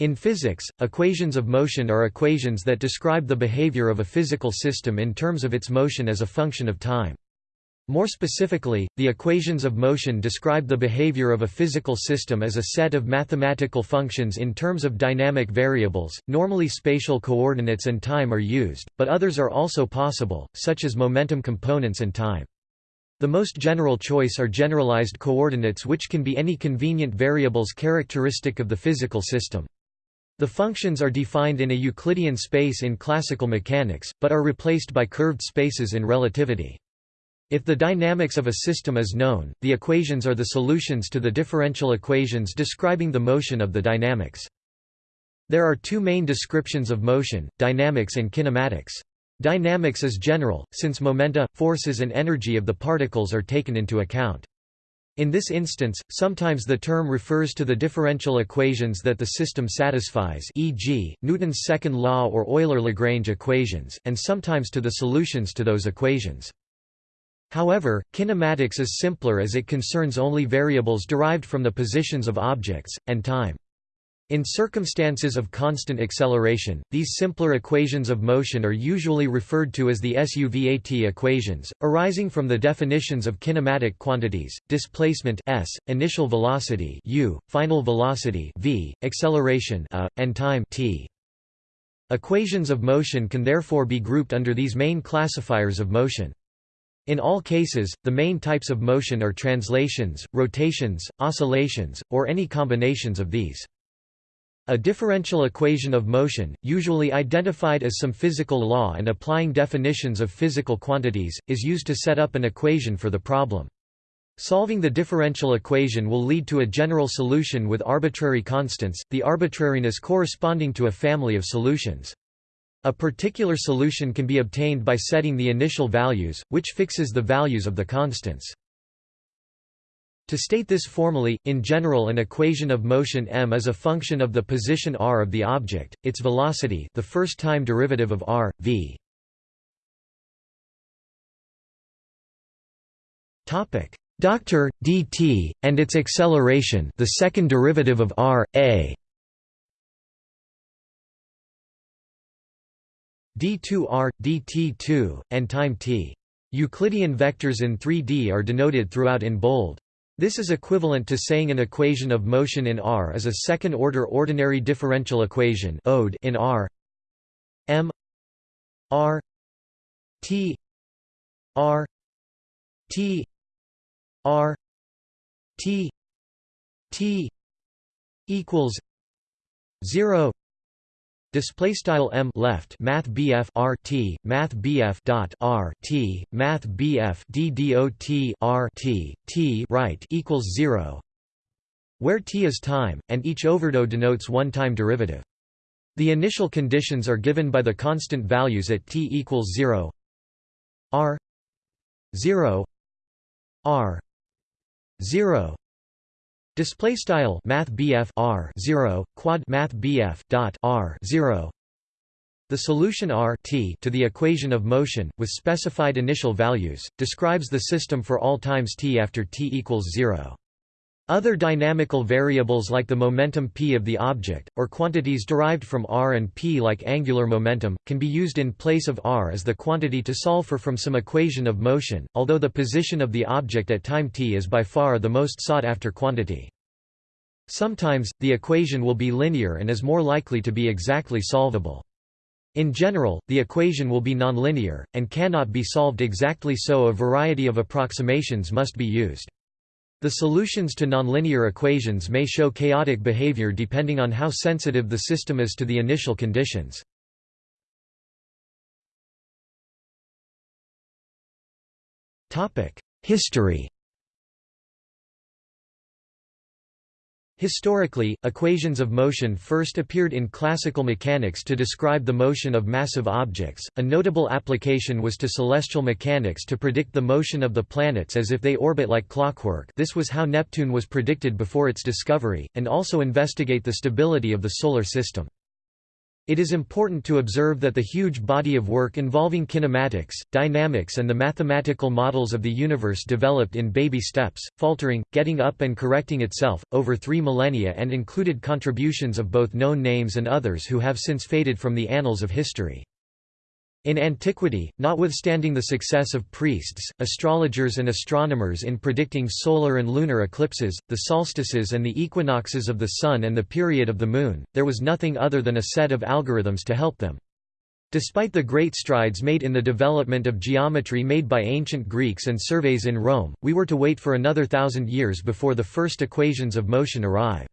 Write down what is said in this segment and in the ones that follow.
In physics, equations of motion are equations that describe the behavior of a physical system in terms of its motion as a function of time. More specifically, the equations of motion describe the behavior of a physical system as a set of mathematical functions in terms of dynamic variables. Normally spatial coordinates and time are used, but others are also possible, such as momentum components and time. The most general choice are generalized coordinates which can be any convenient variables characteristic of the physical system. The functions are defined in a Euclidean space in classical mechanics, but are replaced by curved spaces in relativity. If the dynamics of a system is known, the equations are the solutions to the differential equations describing the motion of the dynamics. There are two main descriptions of motion, dynamics and kinematics. Dynamics is general, since momenta, forces and energy of the particles are taken into account. In this instance, sometimes the term refers to the differential equations that the system satisfies e.g., Newton's second law or Euler-Lagrange equations, and sometimes to the solutions to those equations. However, kinematics is simpler as it concerns only variables derived from the positions of objects, and time. In circumstances of constant acceleration, these simpler equations of motion are usually referred to as the SUVAT equations, arising from the definitions of kinematic quantities, displacement s, initial velocity u, final velocity v, acceleration a, and time t. Equations of motion can therefore be grouped under these main classifiers of motion. In all cases, the main types of motion are translations, rotations, oscillations, or any combinations of these. A differential equation of motion, usually identified as some physical law and applying definitions of physical quantities, is used to set up an equation for the problem. Solving the differential equation will lead to a general solution with arbitrary constants, the arbitrariness corresponding to a family of solutions. A particular solution can be obtained by setting the initial values, which fixes the values of the constants. To state this formally, in general an equation of motion m is a function of the position r of the object, its velocity the first time derivative of r, v. Doctor, dt, and its acceleration the second derivative of r, a d2r, dt2, and time t. Euclidean vectors in 3D are denoted throughout in bold. This is equivalent to saying an equation of motion in R is a second-order ordinary differential equation ode in R. M. R. T. R. T. R. T. T. equals 0 Display style m left math bf r t math bf dot r t math bf d dot r t t right equals zero, where t is time, and each overdot denotes one time derivative. The initial conditions are given by the constant values at t equals zero, r zero, r zero, Display style Math R zero quad Math dot R zero. The solution R t to the equation of motion, with specified initial values, describes the system for all times t after t equals zero. Other dynamical variables like the momentum p of the object, or quantities derived from r and p like angular momentum, can be used in place of r as the quantity to solve for from some equation of motion, although the position of the object at time t is by far the most sought-after quantity. Sometimes, the equation will be linear and is more likely to be exactly solvable. In general, the equation will be nonlinear, and cannot be solved exactly so a variety of approximations must be used. The solutions to nonlinear equations may show chaotic behavior depending on how sensitive the system is to the initial conditions. History Historically, equations of motion first appeared in classical mechanics to describe the motion of massive objects. A notable application was to celestial mechanics to predict the motion of the planets as if they orbit like clockwork. This was how Neptune was predicted before its discovery, and also investigate the stability of the solar system. It is important to observe that the huge body of work involving kinematics, dynamics and the mathematical models of the universe developed in baby steps, faltering, getting up and correcting itself, over three millennia and included contributions of both known names and others who have since faded from the annals of history. In antiquity, notwithstanding the success of priests, astrologers and astronomers in predicting solar and lunar eclipses, the solstices and the equinoxes of the Sun and the period of the Moon, there was nothing other than a set of algorithms to help them. Despite the great strides made in the development of geometry made by ancient Greeks and surveys in Rome, we were to wait for another thousand years before the first equations of motion arrive.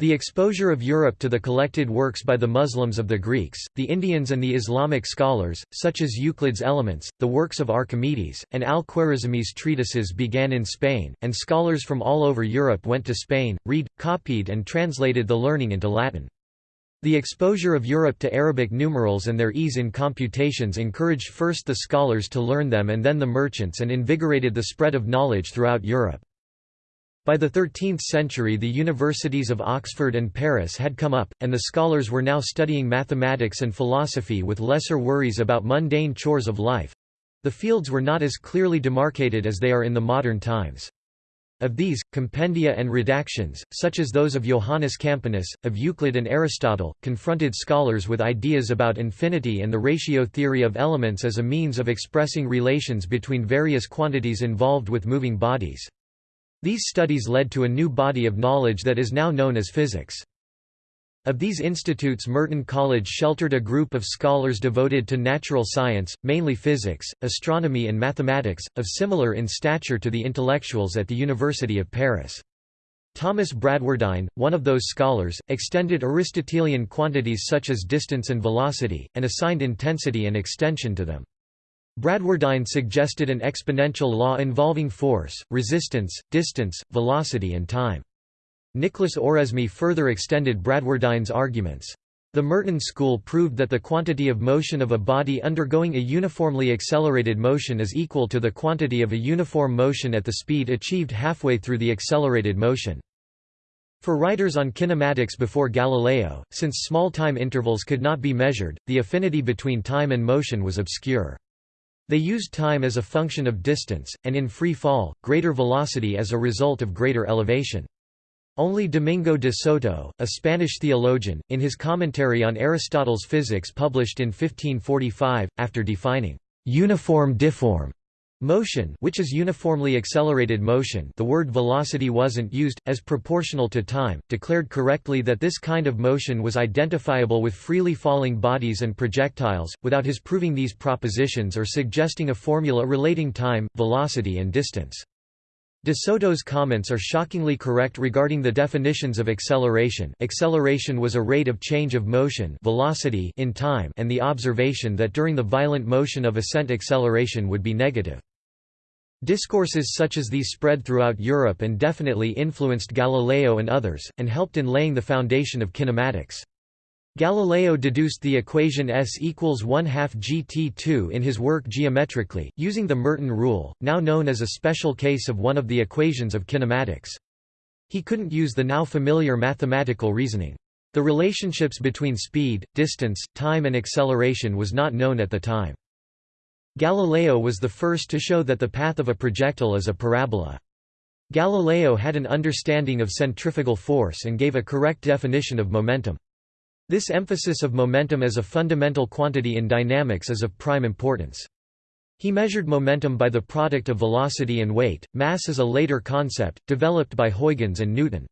The exposure of Europe to the collected works by the Muslims of the Greeks, the Indians and the Islamic scholars, such as Euclid's Elements, the works of Archimedes, and al-Khwarizmi's treatises began in Spain, and scholars from all over Europe went to Spain, read, copied and translated the learning into Latin. The exposure of Europe to Arabic numerals and their ease in computations encouraged first the scholars to learn them and then the merchants and invigorated the spread of knowledge throughout Europe. By the 13th century the universities of Oxford and Paris had come up, and the scholars were now studying mathematics and philosophy with lesser worries about mundane chores of life. The fields were not as clearly demarcated as they are in the modern times. Of these, compendia and redactions, such as those of Johannes Campanus, of Euclid and Aristotle, confronted scholars with ideas about infinity and the ratio theory of elements as a means of expressing relations between various quantities involved with moving bodies. These studies led to a new body of knowledge that is now known as physics. Of these institutes Merton College sheltered a group of scholars devoted to natural science, mainly physics, astronomy and mathematics, of similar in stature to the intellectuals at the University of Paris. Thomas Bradwardine, one of those scholars, extended Aristotelian quantities such as distance and velocity, and assigned intensity and extension to them. Bradwardine suggested an exponential law involving force, resistance, distance, velocity and time. Nicholas Oresme further extended Bradwardine's arguments. The Merton school proved that the quantity of motion of a body undergoing a uniformly accelerated motion is equal to the quantity of a uniform motion at the speed achieved halfway through the accelerated motion. For writers on kinematics before Galileo, since small time intervals could not be measured, the affinity between time and motion was obscure. They used time as a function of distance, and in free fall, greater velocity as a result of greater elevation. Only Domingo de Soto, a Spanish theologian, in his commentary on Aristotle's physics published in 1545, after defining uniform-difform Motion which is uniformly accelerated motion the word velocity wasn't used, as proportional to time, declared correctly that this kind of motion was identifiable with freely falling bodies and projectiles, without his proving these propositions or suggesting a formula relating time, velocity and distance. De Soto's comments are shockingly correct regarding the definitions of acceleration acceleration was a rate of change of motion velocity in time and the observation that during the violent motion of ascent acceleration would be negative. Discourses such as these spread throughout Europe and definitely influenced Galileo and others, and helped in laying the foundation of kinematics. Galileo deduced the equation S equals 1 half GT2 in his work Geometrically, using the Merton rule, now known as a special case of one of the equations of kinematics. He couldn't use the now familiar mathematical reasoning. The relationships between speed, distance, time and acceleration was not known at the time. Galileo was the first to show that the path of a projectile is a parabola. Galileo had an understanding of centrifugal force and gave a correct definition of momentum. This emphasis of momentum as a fundamental quantity in dynamics is of prime importance. He measured momentum by the product of velocity and weight. Mass is a later concept, developed by Huygens and Newton.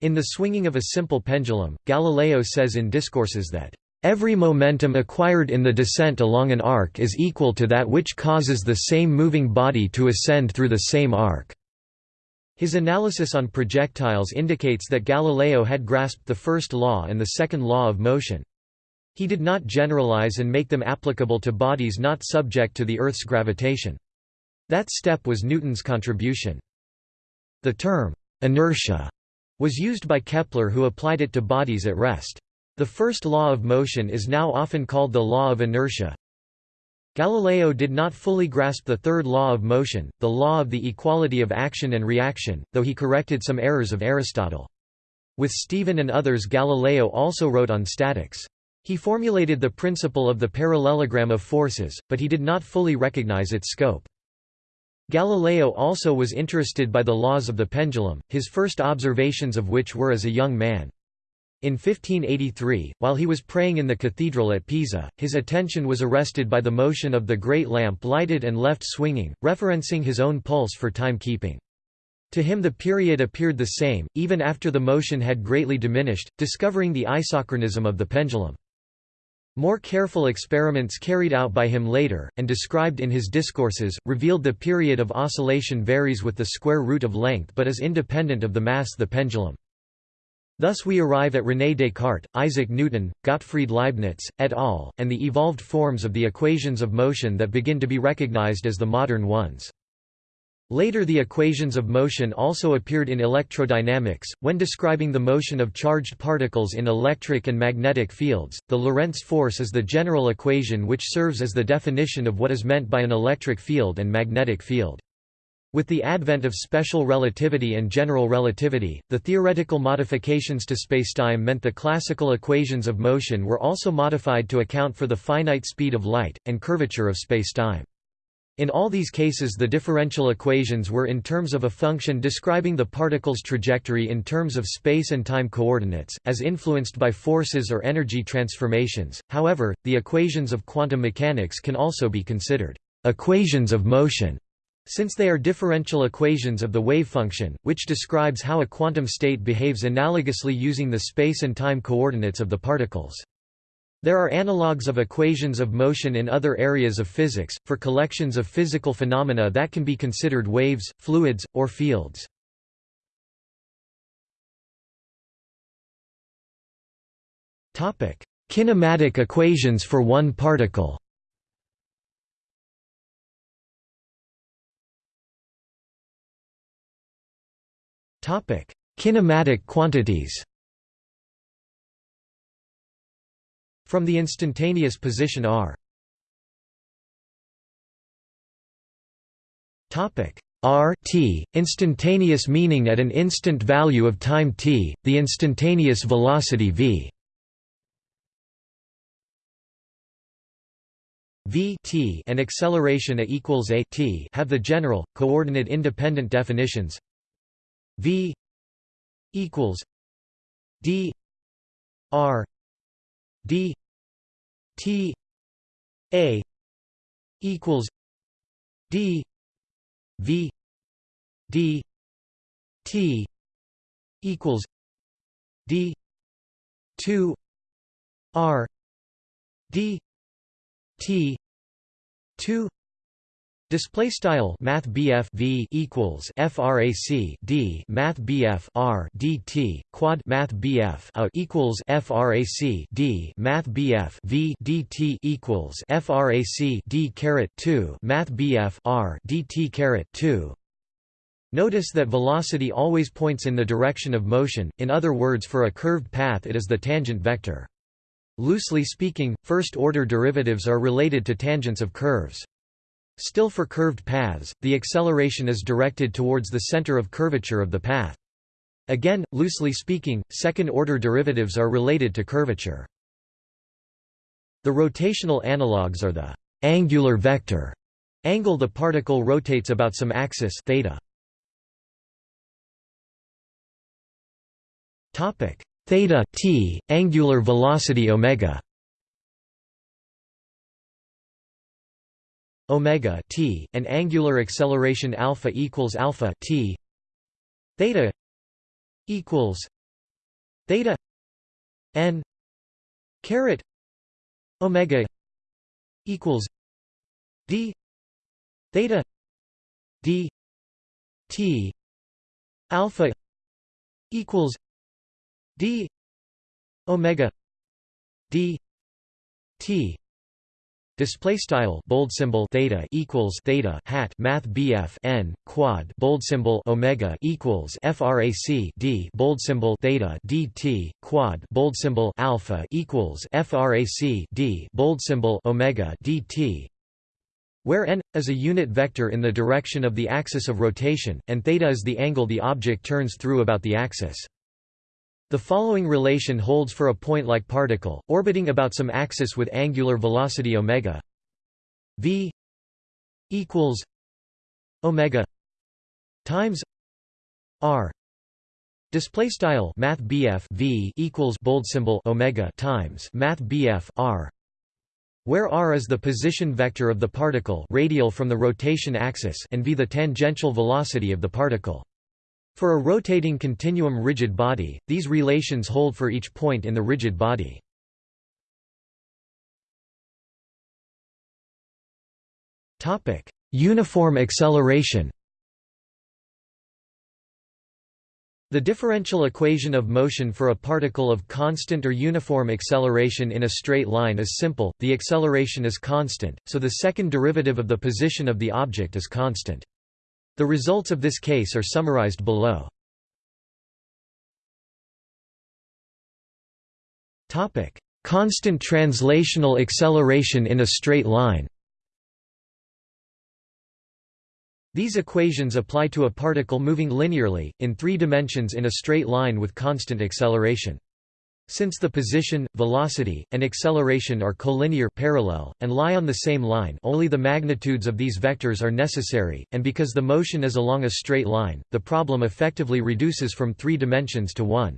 In The Swinging of a Simple Pendulum, Galileo says in Discourses that Every momentum acquired in the descent along an arc is equal to that which causes the same moving body to ascend through the same arc. His analysis on projectiles indicates that Galileo had grasped the first law and the second law of motion. He did not generalize and make them applicable to bodies not subject to the Earth's gravitation. That step was Newton's contribution. The term, inertia, was used by Kepler who applied it to bodies at rest. The first law of motion is now often called the law of inertia. Galileo did not fully grasp the third law of motion, the law of the equality of action and reaction, though he corrected some errors of Aristotle. With Stevin and others Galileo also wrote on statics. He formulated the principle of the parallelogram of forces, but he did not fully recognize its scope. Galileo also was interested by the laws of the pendulum, his first observations of which were as a young man. In 1583, while he was praying in the cathedral at Pisa, his attention was arrested by the motion of the great lamp lighted and left swinging, referencing his own pulse for timekeeping. To him the period appeared the same, even after the motion had greatly diminished, discovering the isochronism of the pendulum. More careful experiments carried out by him later, and described in his discourses, revealed the period of oscillation varies with the square root of length but is independent of the mass the pendulum. Thus we arrive at René Descartes, Isaac Newton, Gottfried Leibniz, et al., and the evolved forms of the equations of motion that begin to be recognized as the modern ones. Later the equations of motion also appeared in electrodynamics, when describing the motion of charged particles in electric and magnetic fields. The Lorentz force is the general equation which serves as the definition of what is meant by an electric field and magnetic field. With the advent of special relativity and general relativity, the theoretical modifications to spacetime meant the classical equations of motion were also modified to account for the finite speed of light, and curvature of spacetime. In all these cases the differential equations were in terms of a function describing the particle's trajectory in terms of space and time coordinates, as influenced by forces or energy transformations. However, the equations of quantum mechanics can also be considered equations of motion since they are differential equations of the wave function, which describes how a quantum state behaves analogously using the space and time coordinates of the particles. There are analogues of equations of motion in other areas of physics, for collections of physical phenomena that can be considered waves, fluids, or fields. Kinematic equations for one particle Kinematic quantities From the instantaneous position r. R t, instantaneous meaning at an instant value of time t, the instantaneous velocity v. V t and acceleration a equals a t have the general, coordinate independent definitions V equals D R D T A equals D V D T equals D two R D T two Display style Math V equals FRAC D Math R DT quad Math out equals FRAC D Math V DT equals FRAC D caret two Math R DT caret two Notice that velocity always points in the direction of motion, in other words for a curved path it is the tangent vector. Loosely speaking, first-order derivatives are related to tangents of curves. Still for curved paths, the acceleration is directed towards the center of curvature of the path. Again, loosely speaking, second-order derivatives are related to curvature. The rotational analogues are the angular vector angle the particle rotates about some axis theta. Topic theta t angular velocity omega omega t and angular acceleration alpha equals alpha t. Theta equals theta n caret omega equals d theta d t alpha equals d omega d t Display style bold symbol theta equals theta hat math BF n quad bold symbol omega equals frac d bold symbol theta dt quad bold symbol alpha equals frac d bold symbol omega dt. Where n is a unit vector in the direction of the axis of rotation and theta is the angle the object turns through about the axis The following relation holds for a point-like particle, orbiting about some axis with angular velocity omega v equals omega times r. Display style math v equals bold symbol omega times math r where r is the position vector of the particle radial from the rotation axis and v the tangential velocity of the particle for a rotating continuum rigid body, these relations hold for each point in the rigid body. Topic: Uniform acceleration The differential equation of motion for a particle of constant or uniform acceleration in a straight line is simple, the acceleration is constant, so the second derivative of the position of the object is constant. The results of this case are summarized below. Constant translational acceleration in a straight line These equations apply to a particle moving linearly, in three dimensions in a straight line with constant acceleration. Since the position, velocity, and acceleration are collinear parallel, and lie on the same line only the magnitudes of these vectors are necessary, and because the motion is along a straight line, the problem effectively reduces from three dimensions to one.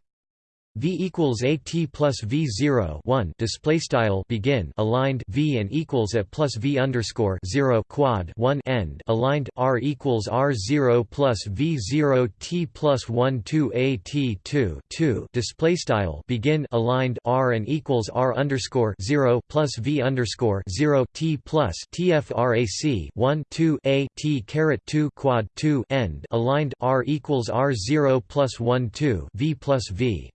V equals a t plus V zero one display style begin aligned V and equals at plus V underscore zero quad one end aligned R equals R zero plus V zero T plus one two A T two two display style begin aligned R and equals R underscore zero plus V underscore zero T plus TFRAC one two A T caret two quad two end aligned R equals R zero plus one two V plus V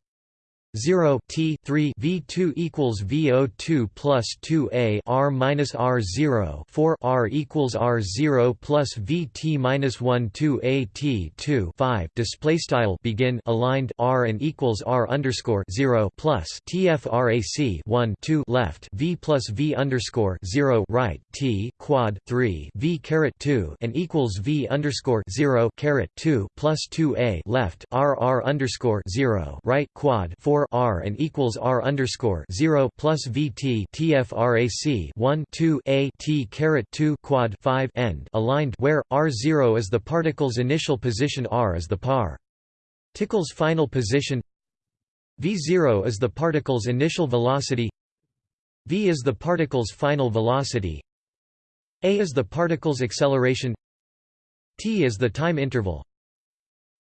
0 T 3 V2 equals VO2 plus 2A R minus R 0 4 R equals R 0 plus VT minus 1 2 A T 2 5 display style begin aligned R and equals R underscore 0 plus TFRAC 1 2 left V plus V underscore 0 right T quad 3 V caret 2 and equals V underscore 0 caret 2 plus 2 A left R R underscore 0 right quad 4 R and equals R underscore zero plus VT TFRAC one two A T caret two quad five end aligned where R zero is the particle's initial position R is the par. Tickle's final position V0 is the particle's initial velocity v is the particle's final velocity a is the particle's acceleration t is the time interval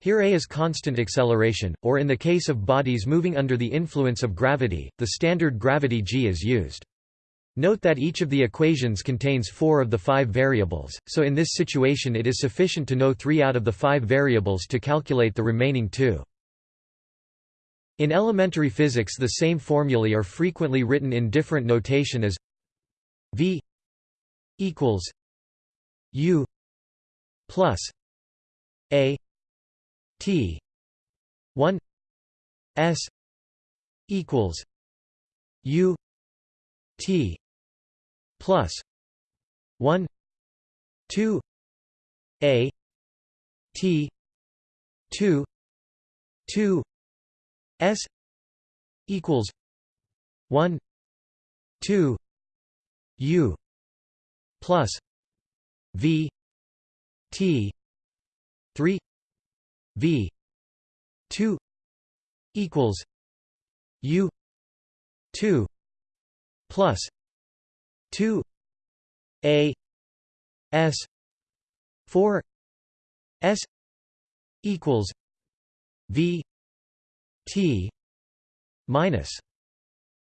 here a is constant acceleration, or in the case of bodies moving under the influence of gravity, the standard gravity g is used. Note that each of the equations contains four of the five variables, so in this situation it is sufficient to know three out of the five variables to calculate the remaining two. In elementary physics the same formulae are frequently written in different notation as v equals u plus a T one S equals U T plus one two A T two two S equals one two U plus V T three V two equals U two plus two A S four S equals V T minus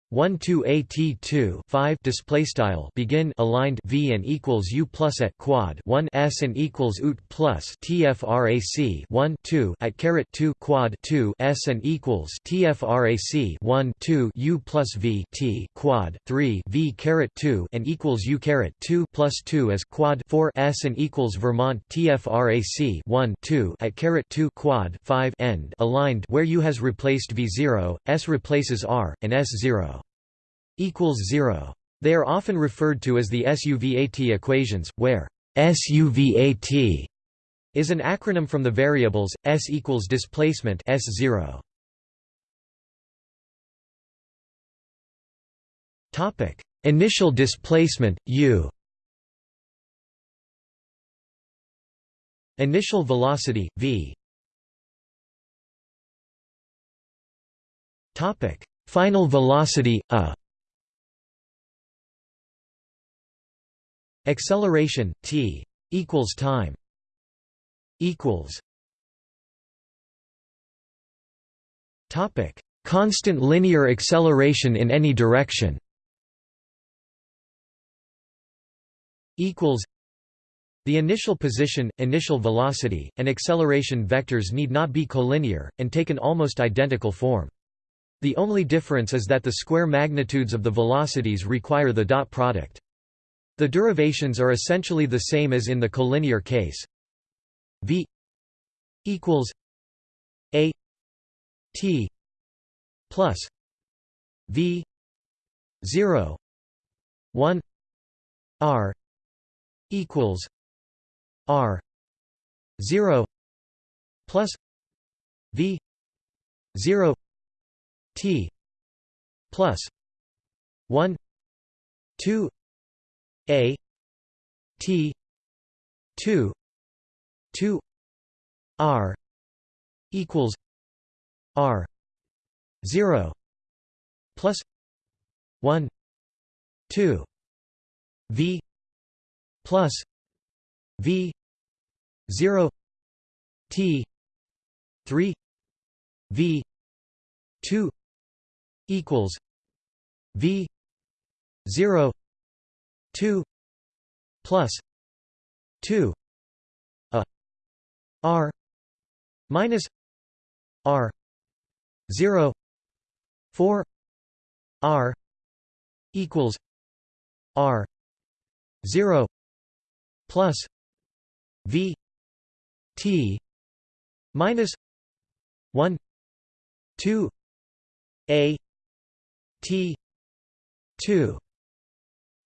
1 2 at 2 5 display style begin aligned v and equals u plus at quad 1 s and equals ut plus tfrac 1 2 at caret 2 quad 2 s and equals tfrac 1 2 u plus v t quad 3 v caret 2 and equals u caret 2 plus 2 as quad 4 s and equals Vermont tfrac 1 2 at caret 2 quad 5 end. Aligned where u has replaced v0 s replaces r and s0 equals 0. They are often referred to as the SUVAT equations, where SUVAT is an acronym from the variables S equals displacement S0. Topic: Initial displacement U. Initial velocity V. Topic: Final velocity A. Acceleration t equals time equals Topic: Constant linear acceleration in any direction. Equals. The initial position, initial velocity, and acceleration vectors need not be collinear, and take an almost identical form. The only difference is that the square magnitudes of the velocities require the dot product. The derivations are essentially the same as in the collinear case. V equals A T plus V zero one R equals R zero plus V zero T plus one two a T two two R equals R zero plus one two V plus V zero T three V two equals V zero 2 plus 2 a r minus r 0 4 r equals r 0 plus v t minus 1 2 a t 2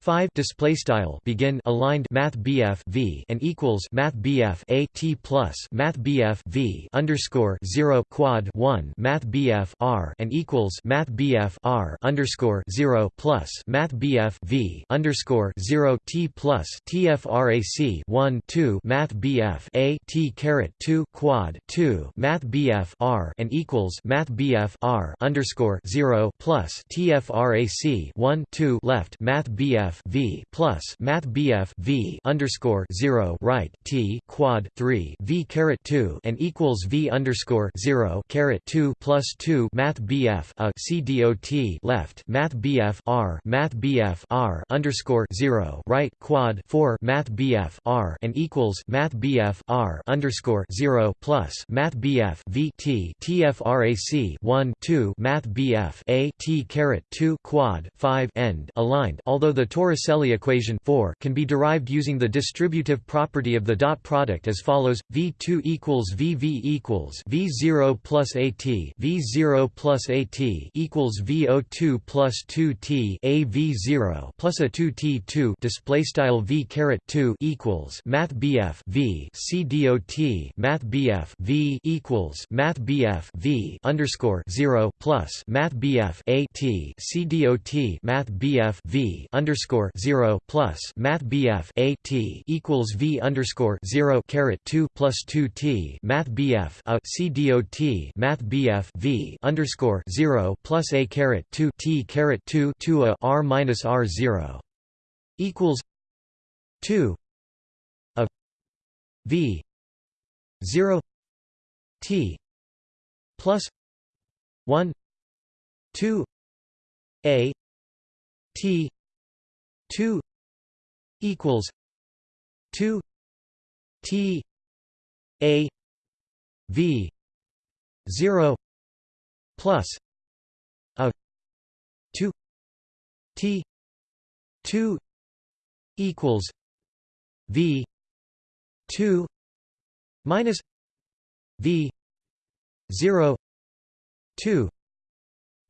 5 display style begin aligned math BF V and equals math BF A T plus math BF V underscore 0 quad 1 math BF R and equals math BF R underscore 0 plus math BF V underscore 0 T plus TFRAC 1 2 math BF A T caret 2 quad 2 math BF R and equals math BF R underscore 0 plus TFRAC 1 2 left math BF BF V plus Math BF V underscore zero right T quad three V caret two and equals V underscore zero caret two plus two Math BF a C dot left Math BF R Math BF R underscore zero right quad four Math BF R and equals Math BF R underscore zero plus Math BF V T TFRAC one two Math BF A T caret two quad five end aligned. Although the Torricelli equation 4 can be derived using the distributive property of the dot product as follows: V2 equals VV equals V0 plus AT V0 plus AT equals VO2 plus 2T A V0 plus a 2T2 display style V caret 2 equals Math BF V C dot Math BF V equals Math BF V underscore 0 plus Math BF AT C dot Math BF V underscore underscore zero plus Math BF A T equals V underscore zero caret two plus two T Math BF a C dot Math BF V underscore zero plus A caret two T caret two two a R minus R zero equals two a V zero T plus one two A T 2 equals 2 T A V 0 plus a 2 T 2 equals V 2 minus V 0 2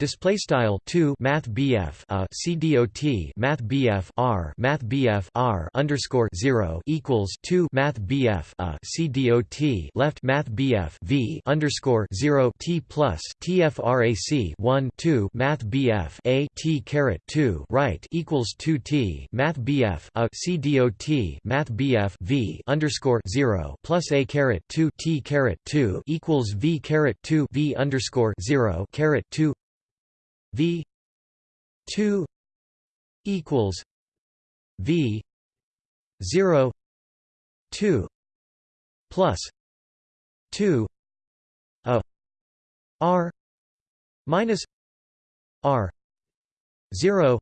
Display style 2 Math BF a uh, CDOT Math BF R Math BF R underscore 0 equals 2 Math BF a uh, CDOT left Math BF V underscore 0 T plus TFRAC 1 2 Math BF a T caret 2 right equals 2 T Math BF a uh, CDOT Math BF V underscore 0 plus a caret 2 T caret 2 equals V caret 2 V underscore 0 caret 2 V two equals V zero two plus two a R minus R zero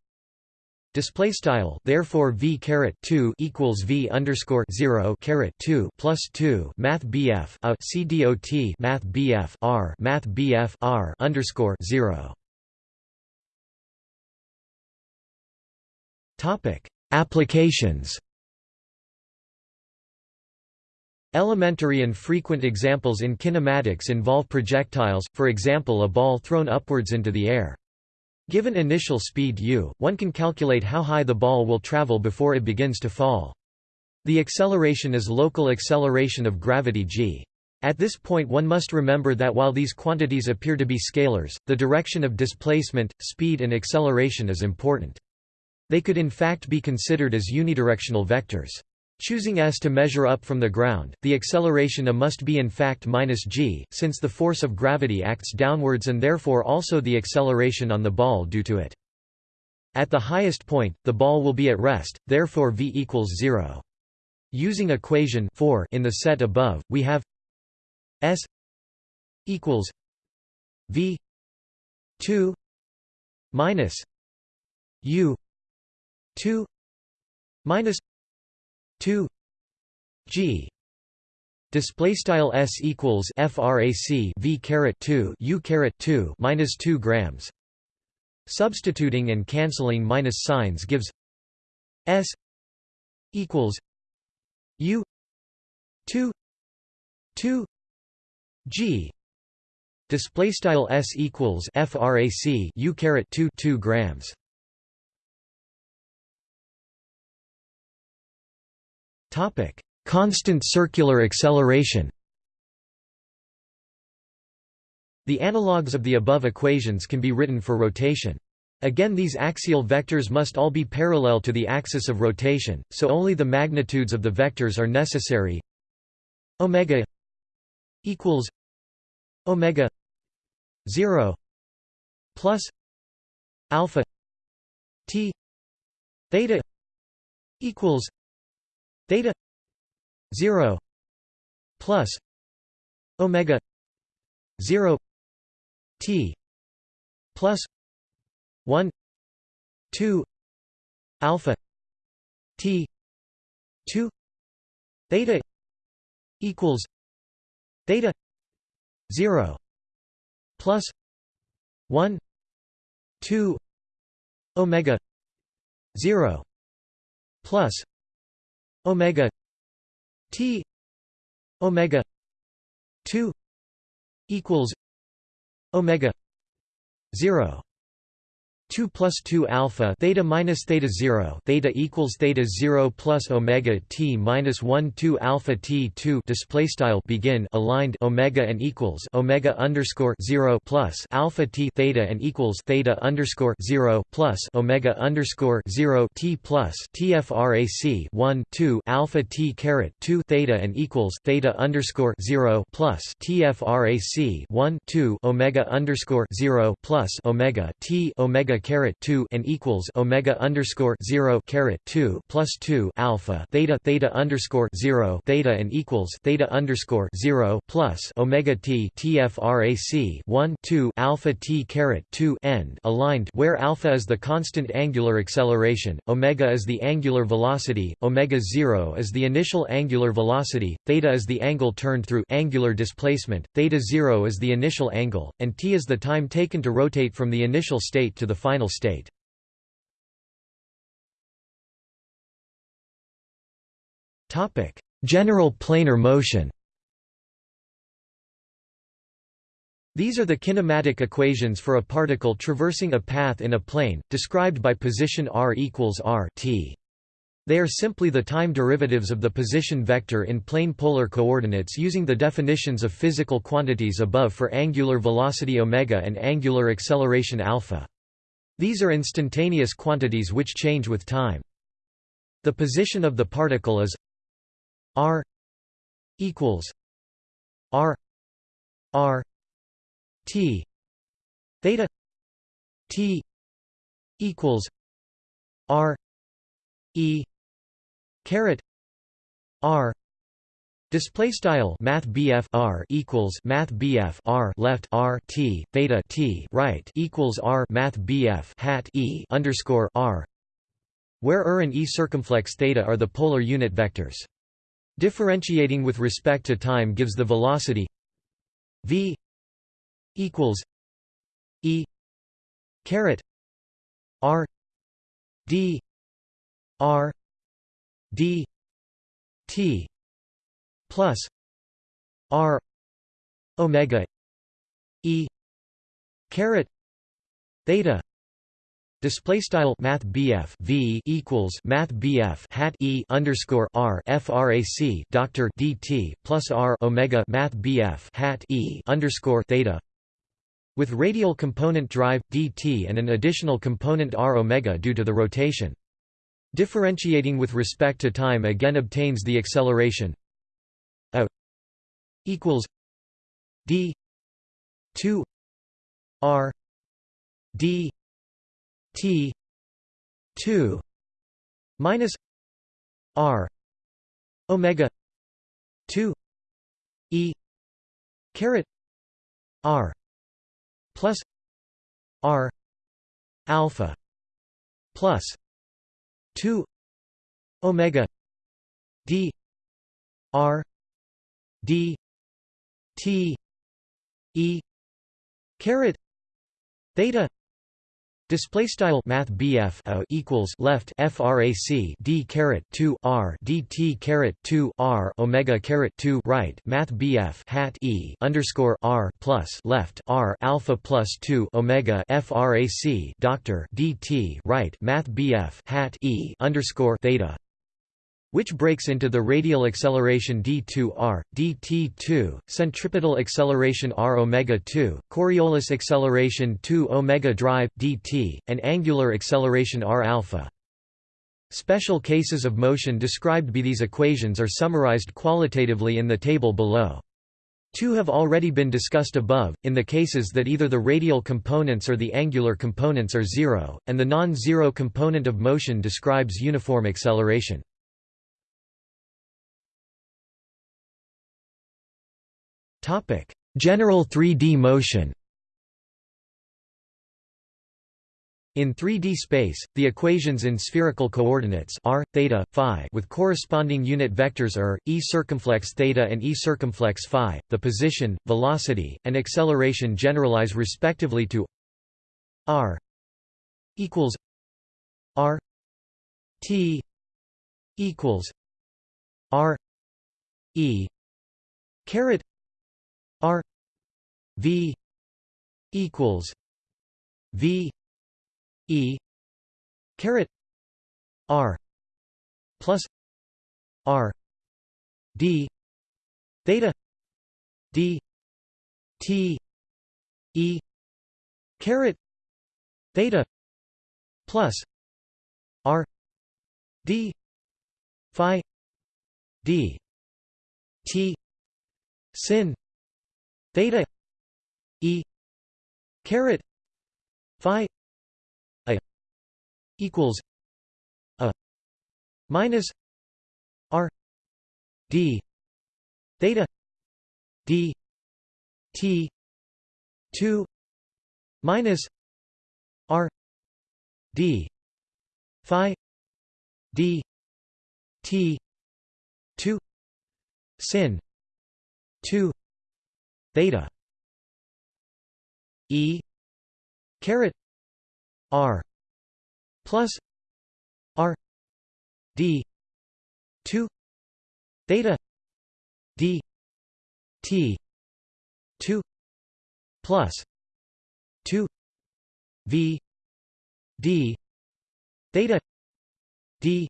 Display style therefore v caret two equals v underscore zero caret two plus two Math BF a CDOT Math BF R Math BF R underscore zero Topic: Applications. Elementary and frequent examples in kinematics involve projectiles, for example a ball thrown upwards into the air. Given initial speed u, one can calculate how high the ball will travel before it begins to fall. The acceleration is local acceleration of gravity g. At this point one must remember that while these quantities appear to be scalars, the direction of displacement, speed and acceleration is important. They could in fact be considered as unidirectional vectors. Choosing s to measure up from the ground, the acceleration a must be in fact minus g, since the force of gravity acts downwards and therefore also the acceleration on the ball due to it. At the highest point, the ball will be at rest, therefore v equals 0. Using equation 4 in the set above, we have s equals v 2 minus u 2 minus 2 g. Display style s equals frac v caret 2 u caret 2 minus 2 grams. Substituting and canceling minus signs gives s equals u 2 2 g. Display style s equals frac u caret 2 2 grams Topic: Constant circular acceleration. The analogues of the above equations can be written for rotation. Again these axial vectors must all be parallel to the axis of rotation, so only the magnitudes of the vectors are necessary. Omega equals omega 0 plus alpha t theta equals theta 0 plus omega 0 t plus 1 2 alpha t 2 theta equals theta 0 plus 1 2 omega 0 plus omega t omega 2 equals omega 0 2 plus 2 alpha theta minus theta 0 theta equals theta 0 plus omega t minus 1 2 alpha t 2 display style begin aligned omega and equals omega underscore 0 plus alpha t theta and equals theta underscore 0 plus omega underscore 0 t plus tfrac 1 2 alpha t caret 2 theta and equals theta underscore 0 plus tfrac 1 2 omega underscore 0 plus omega t omega caret 2 and equals omega underscore 0 caret 2 plus 2 alpha theta theta underscore 0 theta and equals theta underscore 0 plus omega t tfrac 1 2 alpha t caret 2 end aligned where alpha is the constant angular acceleration omega is the angular velocity omega 0 is the initial angular velocity theta is the angle turned through angular displacement theta 0 is the initial angle and t is the time taken to rotate from the initial state to the final state. General planar motion. These are the kinematic equations for a particle traversing a path in a plane, described by position r equals r t. They are simply the time derivatives of the position vector in plane polar coordinates using the definitions of physical quantities above for angular velocity omega and angular acceleration alpha. These are instantaneous quantities which change with time. The position of the particle is r equals r r t theta t equals r e caret r Display style Math R equals Math R left R T theta T right equals R Math hat E underscore R where R and E circumflex theta are the polar unit vectors. Differentiating with respect to time gives the velocity v equals e caret r d r d t plus r omega e caret theta Display style Math BF V equals Math BF hat E underscore R FRAC Doctor DT plus R Omega Math BF hat E underscore theta with radial component drive dt and an additional component r omega due to the rotation. Differentiating with respect to time again obtains the acceleration equals d 2 r d t 2 minus r omega 2 e caret r plus R alpha plus 2 omega d r d t e caret theta Display style Math BF equals left frac d caret 2 r dt caret 2 r omega caret 2 right Math BF hat e underscore r plus left r alpha plus 2 omega frac doctor dt right Math BF hat e underscore theta which breaks into the radial acceleration d2r, dt2, centripetal acceleration r omega 2, Coriolis acceleration 2 omega drive dt, and angular acceleration r alpha. Special cases of motion described by these equations are summarized qualitatively in the table below. Two have already been discussed above, in the cases that either the radial components or the angular components are zero, and the non-zero component of motion describes uniform acceleration. General 3D motion. In 3D space, the equations in spherical coordinates r, theta, phi with corresponding unit vectors r, e circumflex theta and e circumflex phi, the position, velocity, and acceleration generalize respectively to r equals r t equals r e caret R V equals V E caret R plus R D theta D T E caret theta plus R D Phi D T sin theta e caret phi a equals a minus r d theta d t 2 minus r d phi d t 2 sin 2 theta. E caret r plus r d 2 theta d t 2 plus 2 v d theta d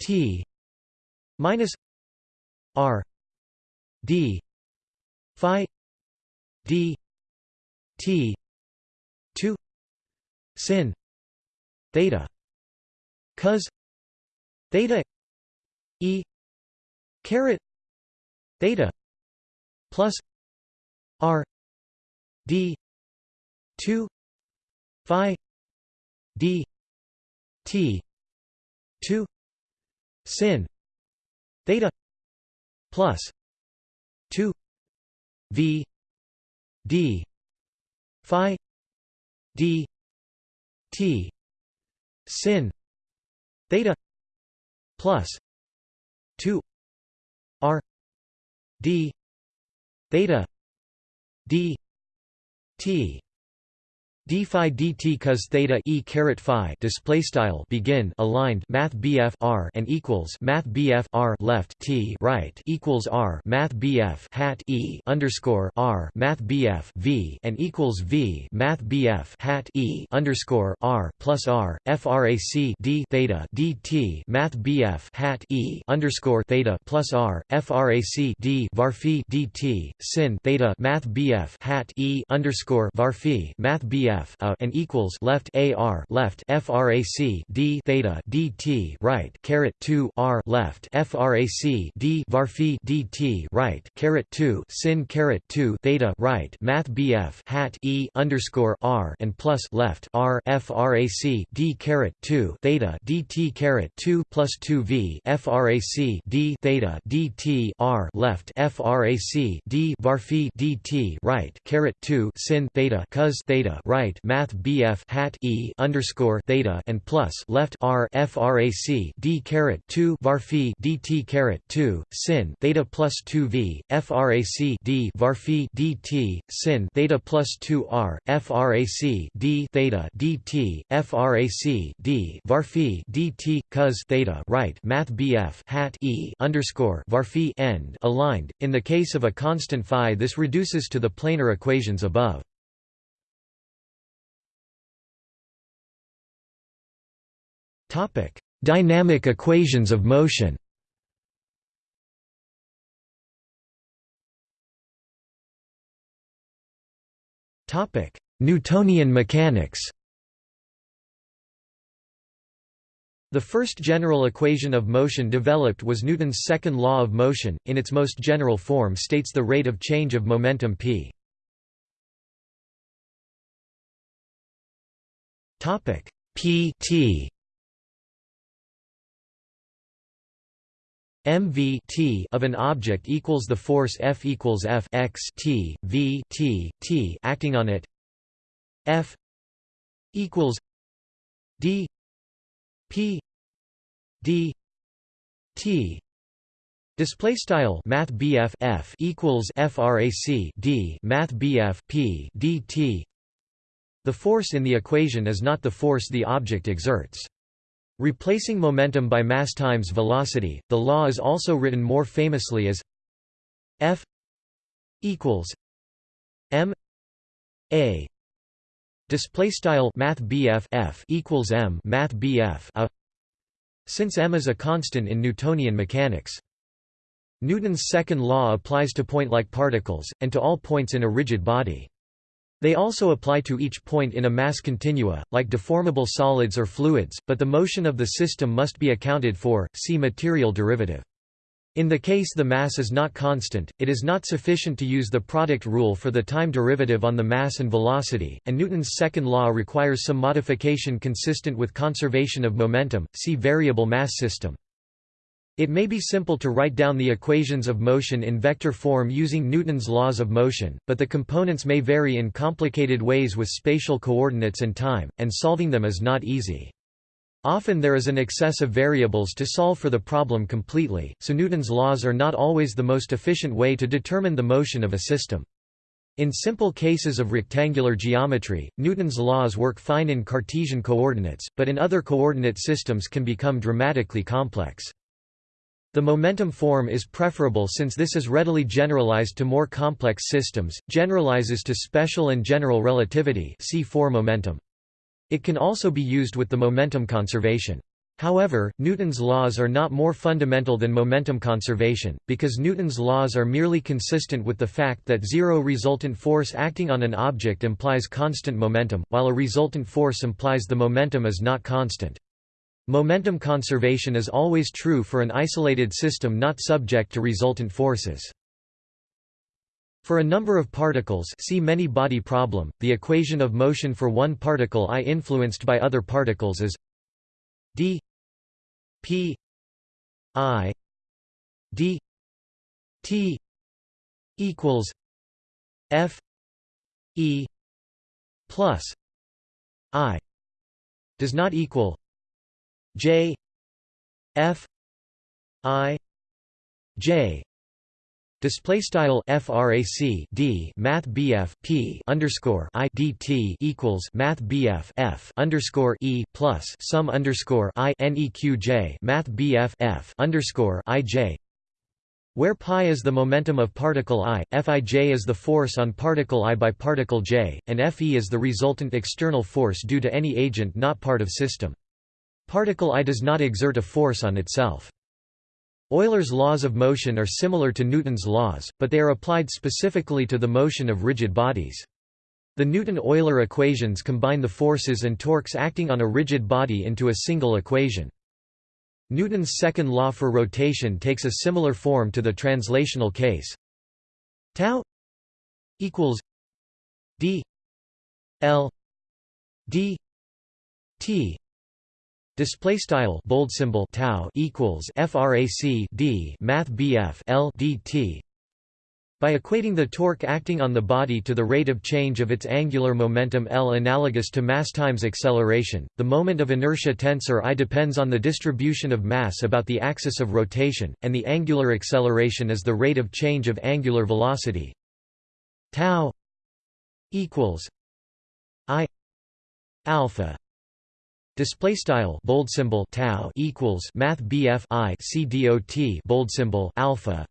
t minus r d phi d t 2 sin theta cos theta e caret theta plus r d 2 phi d t 2 sin theta plus 2 v d phi d t sin theta plus 2 r d theta d t d phi dt cos theta e caret phi display style begin aligned math bf r and equals math bf r left t right equals r math bf hat e underscore r math bf v and equals v math bf hat e underscore r plus r frac d theta dt math bf hat e underscore theta plus r frac d varphi dt sin theta math bf hat e underscore varphi math bf f a and equals left a r left frac d theta dt right caret 2 r left frac d varphi dt right caret 2 sin caret 2 theta right math bf hat e underscore r and plus left r frac d caret 2 theta dt caret 2 plus 2 v frac d theta dt r left frac d varphi dt right caret 2 sin theta cos theta right right math BF hat E underscore theta and plus left R frac D caret two varphi DT caret two sin theta plus two V frac D varphi DT sin theta plus two R frac D theta DT frac D varphi DT cos theta right math BF hat E underscore varphi end aligned. In the case of a constant phi this reduces to the planar equations above. Topic: Dynamic equations of motion. Topic: Newtonian mechanics. The first general equation of motion developed was Newton's second law of motion, in its most general form states the rate of change of momentum p. p t mv t of an object equals the force F equals F x t v t t acting on it. F equals d p d t. Display style Math F equals FRAC D Math P DT The force in the equation is not the force the object exerts. Replacing momentum by mass times velocity, the law is also written more famously as F equals m a display style math F equals m math a since m is a constant in Newtonian mechanics. Newton's second law applies to point-like particles, and to all points in a rigid body. They also apply to each point in a mass continua, like deformable solids or fluids, but the motion of the system must be accounted for, see material derivative. In the case the mass is not constant, it is not sufficient to use the product rule for the time derivative on the mass and velocity, and Newton's second law requires some modification consistent with conservation of momentum, see variable mass system. It may be simple to write down the equations of motion in vector form using Newton's laws of motion, but the components may vary in complicated ways with spatial coordinates and time, and solving them is not easy. Often there is an excess of variables to solve for the problem completely, so Newton's laws are not always the most efficient way to determine the motion of a system. In simple cases of rectangular geometry, Newton's laws work fine in Cartesian coordinates, but in other coordinate systems can become dramatically complex. The momentum form is preferable since this is readily generalized to more complex systems, generalizes to special and general relativity see 4 momentum. It can also be used with the momentum conservation. However, Newton's laws are not more fundamental than momentum conservation, because Newton's laws are merely consistent with the fact that zero resultant force acting on an object implies constant momentum, while a resultant force implies the momentum is not constant. Momentum conservation is always true for an isolated system not subject to resultant forces. For a number of particles see many-body problem, the equation of motion for one particle i influenced by other particles is d p i d t equals f e plus i does not equal J F I J Display style frac d math bf p underscore i dt equals math bf f underscore e plus sum underscore i neq j math bf f underscore i j where pi is the momentum of particle i, Fij is the force on particle i by particle j, and Fe is the resultant external force due to any agent not part of system. Particle I does not exert a force on itself. Euler's laws of motion are similar to Newton's laws, but they are applied specifically to the motion of rigid bodies. The Newton-Euler equations combine the forces and torques acting on a rigid body into a single equation. Newton's second law for rotation takes a similar form to the translational case. Tau equals d l d t Display style bold symbol tau equals frac d math bf l dt. By equating the torque acting on the body to the rate of change of its angular momentum L analogous to mass times acceleration, the moment of inertia tensor I depends on the distribution of mass about the axis of rotation, and the angular acceleration is the rate of change of angular velocity. tau equals I alpha Display style bold symbol tau equals math BF I C dot bold symbol alpha.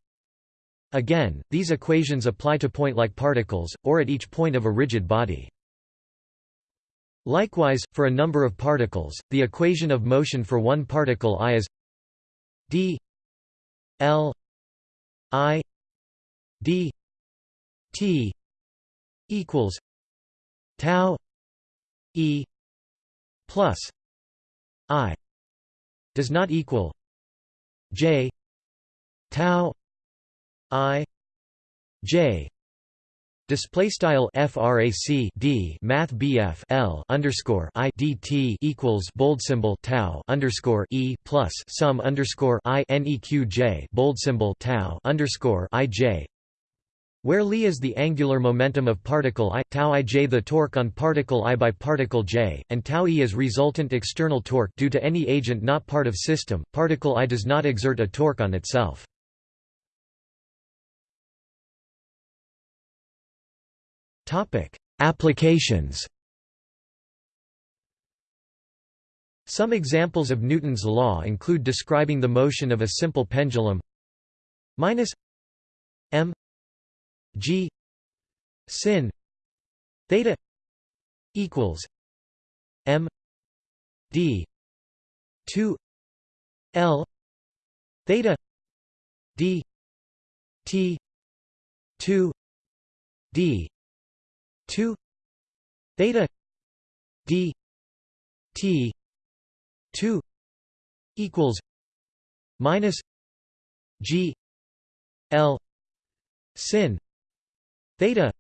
Again, these equations apply to point-like particles, or at each point of a rigid body. Likewise, for a number of particles, the equation of motion for one particle i is d l i d t equals tau e plus i does not equal j tau i j. Display style frac d math bf l underscore i dt equals bold symbol tau underscore e plus sum underscore i neq j bold symbol tau underscore i j where Li is the angular momentum of particle i, tau ij the torque on particle i by particle j, and tau e is resultant external torque due to any agent not part of system, particle i does not exert a torque on itself. Applications Some examples of Newton's law include describing the motion of a simple pendulum minus m G sin theta equals M D two L theta D T two D two theta D T two equals minus G L sin theta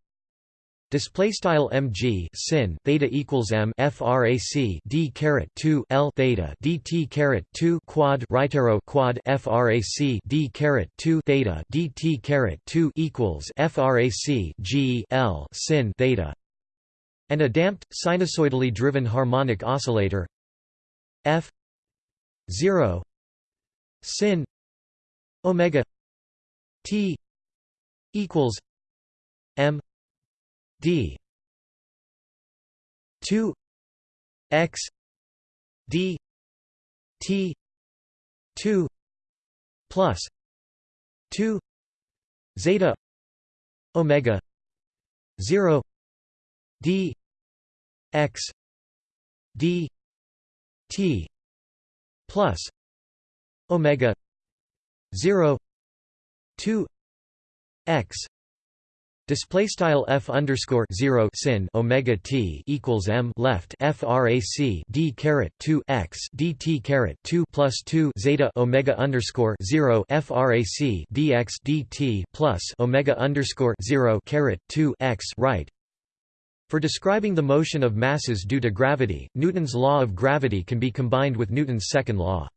display style mg sin theta equals m frac d caret 2 l theta dt caret 2 quad right arrow quad frac d caret 2 theta dt caret 2 equals frac g l sin theta and a damped sinusoidally driven harmonic oscillator f 0 sin omega t equals M D two X D T two plus 2 zeta omega 0 d x d t plus omega 0 2 x Display style f underscore zero sin omega t equals m left frac d caret two x dt caret two plus two zeta omega underscore zero frac dx dt plus omega underscore zero caret two x right. For describing the motion of masses due to gravity, Newton's law of gravity can be combined with Newton's second law.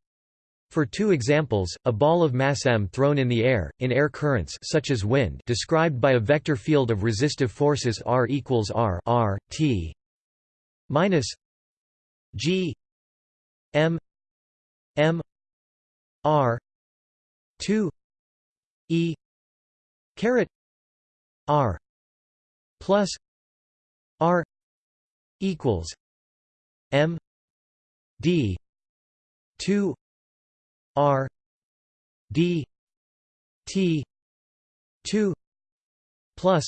For two examples, a ball of mass m thrown in the air, in air currents such as wind described by a vector field of resistive forces R equals R, R T minus G M M R 2 E caret R plus R equals M D 2 R D T two plus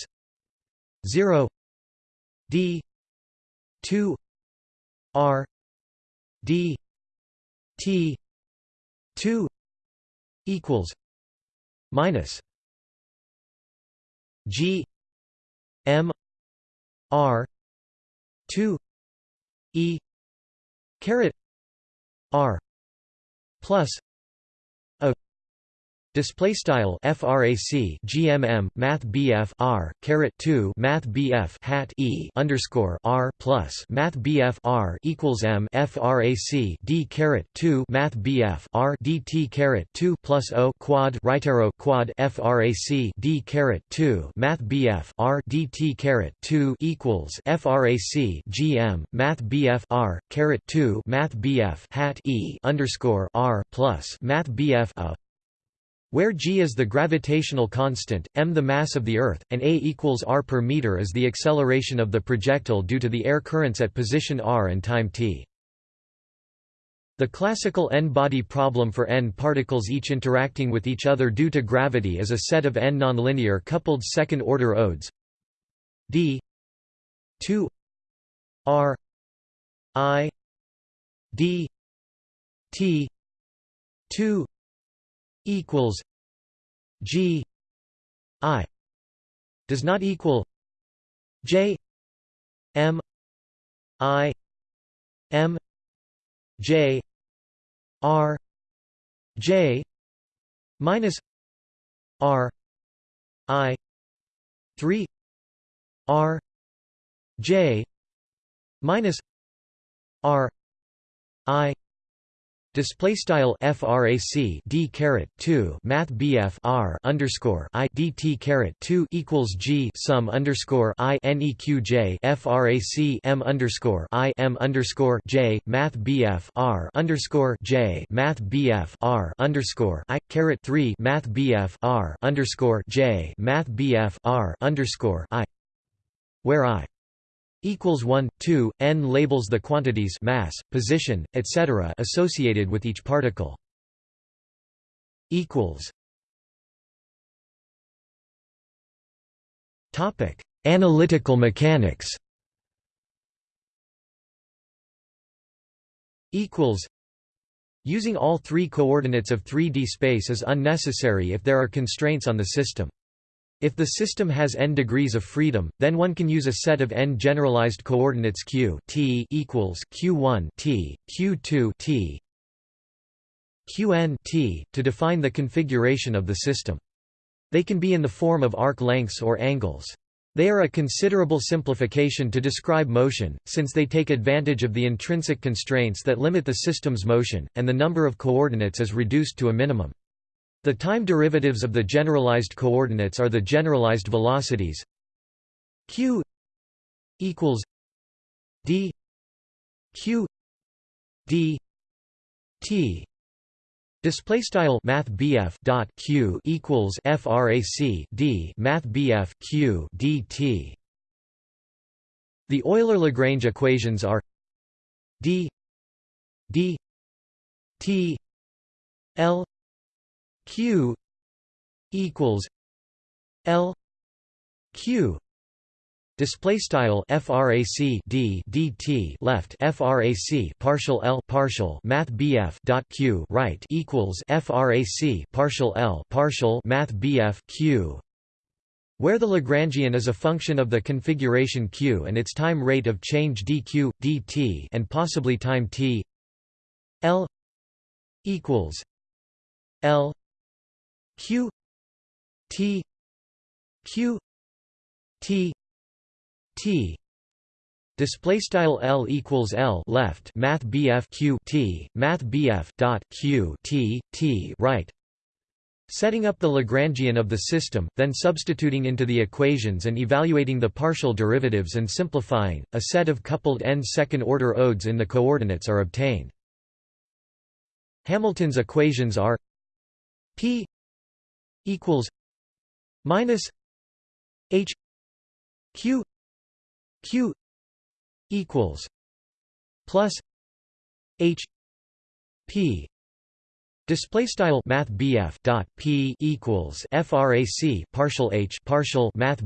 zero D two R D T two equals minus G M R two E caret R plus Display style frac gmm math bf r caret 2 math bf hat e underscore r plus math bf r equals m frac d caret 2 math bf r dt caret 2 plus o quad right arrow quad frac d caret 2 math bf r dt caret 2 equals frac gm math bf r caret 2 math bf hat e underscore r plus math bf a where g is the gravitational constant, m the mass of the Earth, and a equals r per meter is the acceleration of the projectile due to the air currents at position r and time t. The classical n-body problem for n particles each interacting with each other due to gravity is a set of n nonlinear coupled second-order odes d 2 r i d t 2 equals G I does not equal J M I M J R J minus R I three R J minus R I Display style frac d caret 2 math bf r underscore caret 2 equals g sum underscore i neq frac m underscore i m underscore j math bf r underscore j math bf r underscore i caret 3 math bf r underscore j math bf r underscore i where i equals 1 2 n labels the quantities mass position etc associated with each particle. Equals. Topic. Analytical mechanics. Equals. Using all three coordinates of 3D space is unnecessary if there are constraints on the system. If the system has n degrees of freedom, then one can use a set of n generalized coordinates q t equals q1 t, q2 t, qn t to define the configuration of the system. They can be in the form of arc lengths or angles. They are a considerable simplification to describe motion, since they take advantage of the intrinsic constraints that limit the system's motion, and the number of coordinates is reduced to a minimum. The time derivatives of the generalized coordinates are the generalized velocities. Q equals d q d t. Display style Math dot Q equals FRAC D Math Q DT The Euler Lagrange equations are D D T L q equals l q Display style frac d dt left frac partial l partial math bf dot q right equals frac partial l partial math bf q, where the Lagrangian is a function of the configuration q and its time rate of change dq dt and possibly time t. L equals L q t q t T. Display style L equals L left. Math BF Q T. Math BF dot Q T T. Right. Setting up the Lagrangian of the system, then substituting into the equations and evaluating the partial derivatives and simplifying, a set of coupled n second-order odes in the coordinates are obtained. Hamilton's equations are P equals minus H Q q equals plus h p. Display style Math dot P equals FRAC partial H partial Math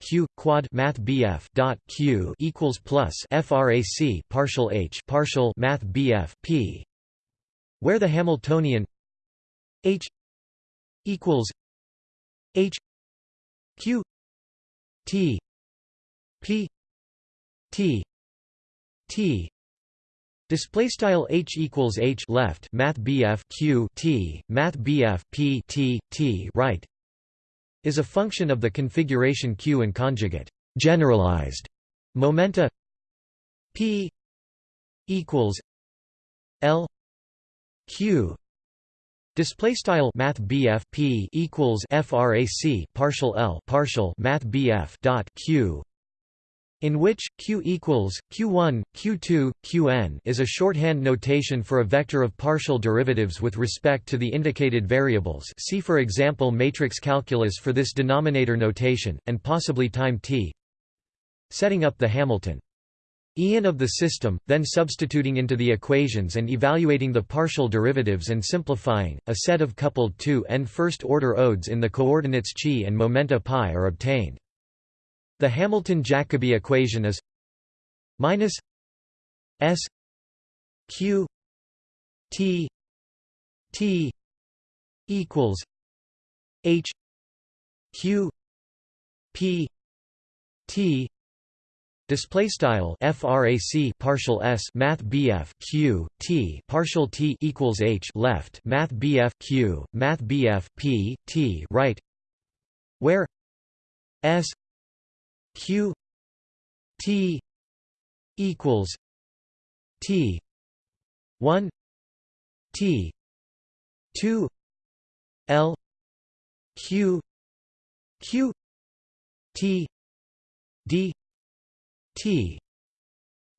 Q quad Math dot Q equals plus FRAC partial H partial Math P where the Hamiltonian H equals H Q T P T T. Display style H equals H left Math BF Q T Math BF P T T right is a function of the configuration Q and conjugate generalized momenta P equals L Q display style Math BF P equals frac partial L partial Math BF dot Q in which q equals q1 q2 qn is a shorthand notation for a vector of partial derivatives with respect to the indicated variables. See for example matrix calculus for this denominator notation and possibly time t setting up the hamilton Ian of the system, then substituting into the equations and evaluating the partial derivatives and simplifying, a set of coupled 2 n first-order odes in the coordinates chi and momenta pi are obtained. The Hamilton-Jacobi equation is minus S Q T T equals H Q P T Display style frac partial s math bf q t partial t equals h left math bf q math bf p t right, where s q t equals t 1 t 2 l q q t d t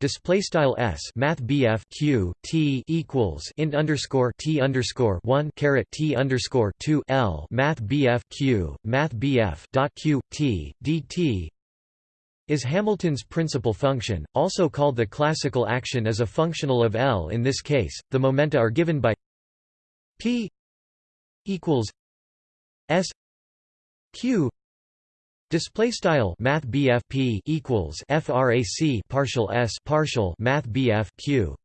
Display style s math bf q t equals int underscore t underscore one caret t underscore two l math bf q math bf dot q t dt is Hamilton's principal function, also called the classical action as a functional of L. In this case, the momenta are given by p equals s q display style math p equals frac partial s partial math q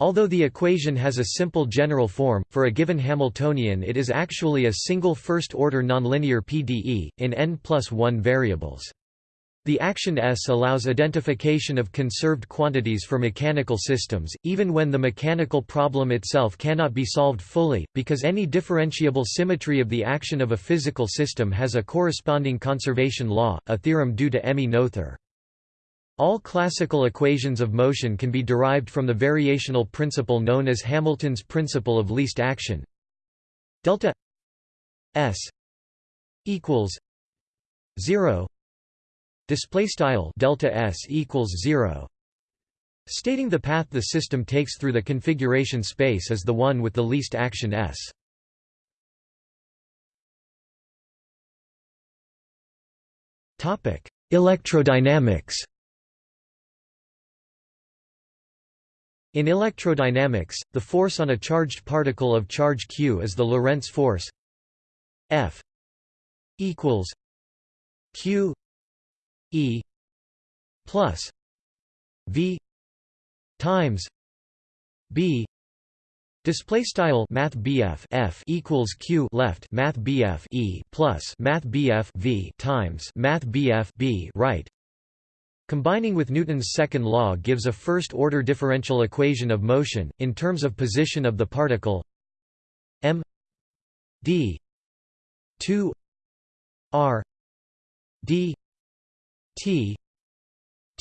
Although the equation has a simple general form, for a given Hamiltonian it is actually a single first-order nonlinear PDE, in n plus 1 variables. The action S allows identification of conserved quantities for mechanical systems, even when the mechanical problem itself cannot be solved fully, because any differentiable symmetry of the action of a physical system has a corresponding conservation law, a theorem due to Emmy Noether. All classical equations of motion can be derived from the variational principle known as Hamilton's principle of least action. Delta S equals 0 display style delta s equals 0 stating the path the system takes through the configuration space is the one with the least action s. Topic electrodynamics. In electrodynamics, the force on a charged particle of charge q is the Lorentz force. F equals q e plus v times b. Display style Math F equals Q left Math E plus Math V times Math B right. Combining with Newton's second law gives a first-order differential equation of motion, in terms of position of the particle m d 2 r d t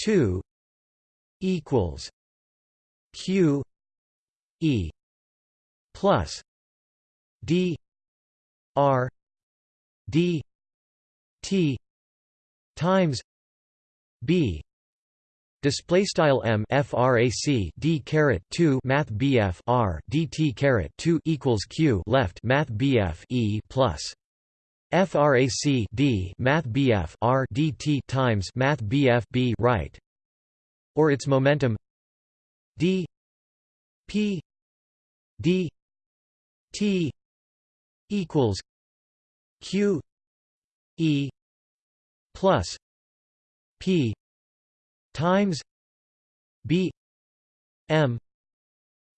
2 equals q e plus d r d t times b display style m frac d caret 2 math bf r dt caret 2 equals q left math bf e plus frac d math bf r dt times math bf b right. Or its momentum. D p d t equals q e plus p times b m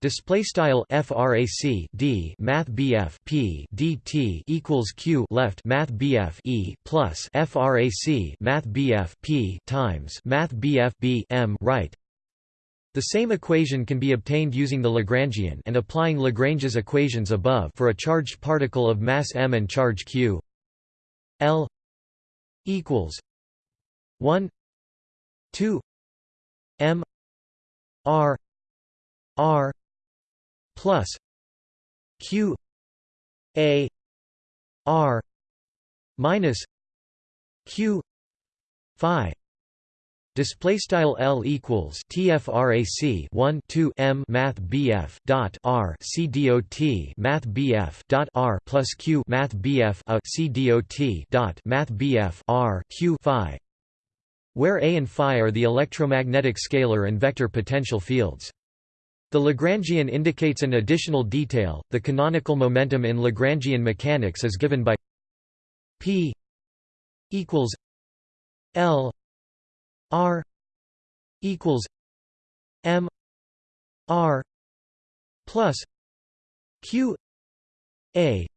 Display style frac d math bf p dt equals q left math bf e plus frac math bf p times math bf b m right. The same equation can be obtained using the Lagrangian and applying Lagrange's equations above for a charged particle of mass m and charge q. L equals 1 2 m r r plus q a r minus q phi Display style L equals TFRAC 1 2 M Math BF dot R C dot Math BF dot R plus Q Math BF a C dot dot Math BF R Q Phi where A and Phi are the electromagnetic scalar and vector potential fields. The Lagrangian indicates an additional detail, the canonical momentum in Lagrangian mechanics is given by P equals L R equals M R plus Q A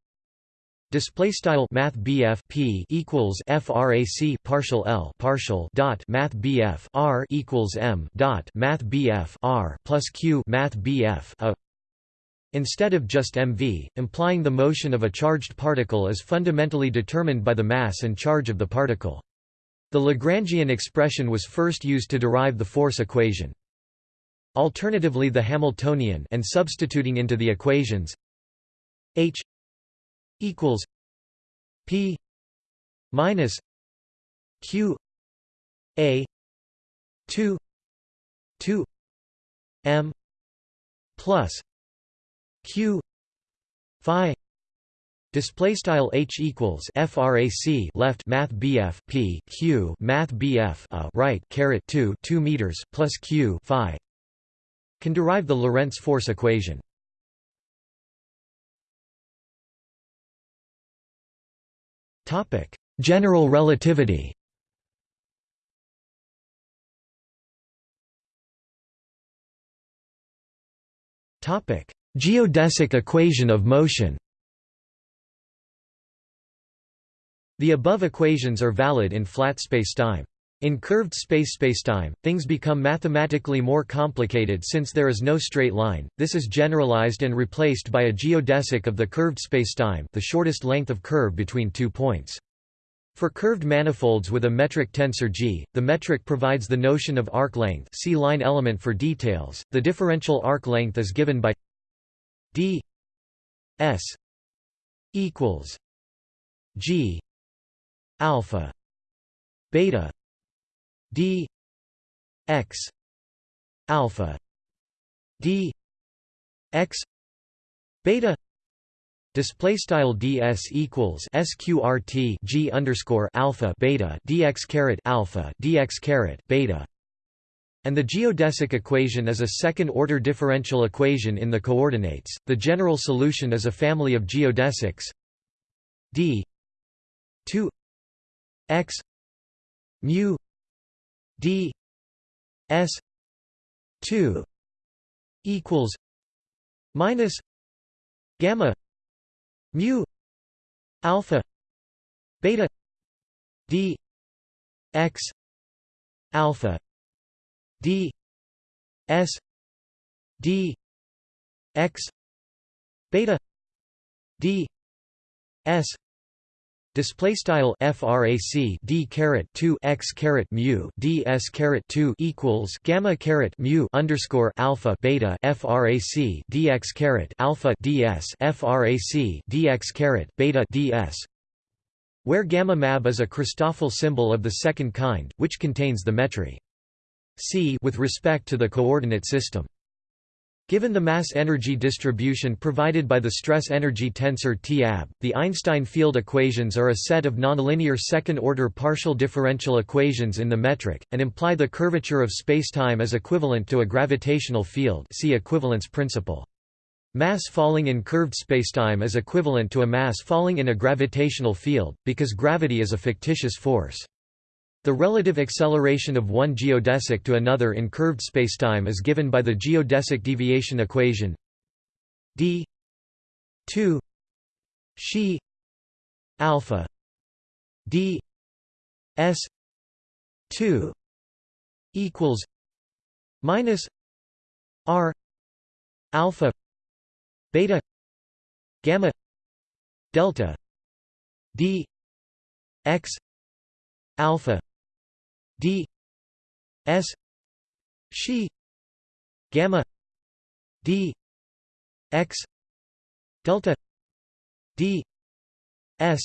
Display style Math P equals FRAC partial L partial dot Math R equals M dot Math R plus Q Math BF A Instead of just mv, implying the motion of a charged particle is fundamentally determined by the mass and charge of the particle. The Lagrangian expression was first used to derive the force equation. Alternatively the Hamiltonian and substituting into the equations H equals P minus Q A two two M plus Q Phi Display style h equals frac left math bf p q math bf a uh, right caret 2 2 meters plus q phi can derive the Lorentz force equation. General relativity. Topic: Geodesic equation of motion. The above equations are valid in flat spacetime. In curved space spacetime, things become mathematically more complicated since there is no straight line. This is generalized and replaced by a geodesic of the curved spacetime, the shortest length of curve between two points. For curved manifolds with a metric tensor G, the metric provides the notion of arc length. See line element for details. The differential arc length is given by d s equals G alpha beta d x alpha d x beta Display style ds equals sqrt g underscore alpha beta dx caret alpha dx caret beta and the geodesic equation is a second-order differential equation in the coordinates. The general solution is a family of geodesics d 2 x mu d s 2 equals minus gamma mu alpha beta d x alpha d s d x beta d s Display style frac d caret 2 x caret mu d s caret 2 equals gamma caret mu underscore alpha beta frac dx caret alpha ds frac dx caret beta ds, where gamma mab is a Christoffel symbol of the second kind, which contains the metry c with respect to the coordinate system. Given the mass-energy distribution provided by the stress-energy tensor T-AB, the Einstein field equations are a set of nonlinear second-order partial differential equations in the metric, and imply the curvature of spacetime as equivalent to a gravitational field see equivalence principle. Mass falling in curved spacetime is equivalent to a mass falling in a gravitational field, because gravity is a fictitious force. The relative acceleration of one geodesic to another in curved spacetime is given by the geodesic deviation equation d 2 she alpha d s 2 equals minus r alpha beta gamma delta d x alpha d s she gamma d x delta d s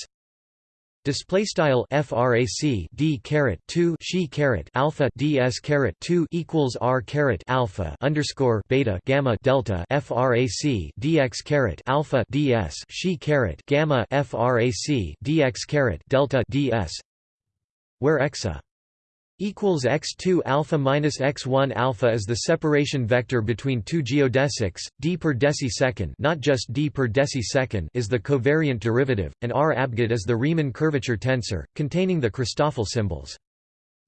Display style frac d caret 2 she caret alpha ds caret 2 equals r caret alpha underscore beta gamma delta frac dx caret alpha ds she caret gamma frac dx caret delta ds where xa equals x2 alpha minus x1 alpha is the separation vector between two geodesics d per decisecond not just d per decisecond is the covariant derivative and r abgid is the Riemann curvature tensor containing the Christoffel symbols